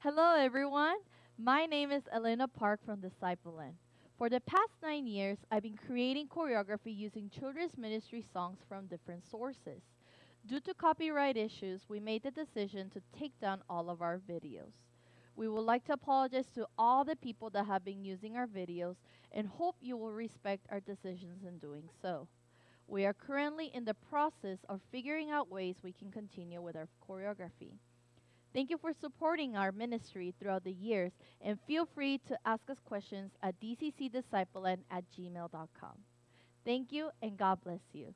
Hello, everyone. My name is Elena Park from Discipline. For the past nine years, I've been creating choreography using children's ministry songs from different sources. Due to copyright issues, we made the decision to take down all of our videos. We would like to apologize to all the people that have been using our videos and hope you will respect our decisions in doing so. We are currently in the process of figuring out ways we can continue with our choreography. Thank you for supporting our ministry throughout the years and feel free to ask us questions at dccdiscipline at gmail.com. Thank you and God bless you.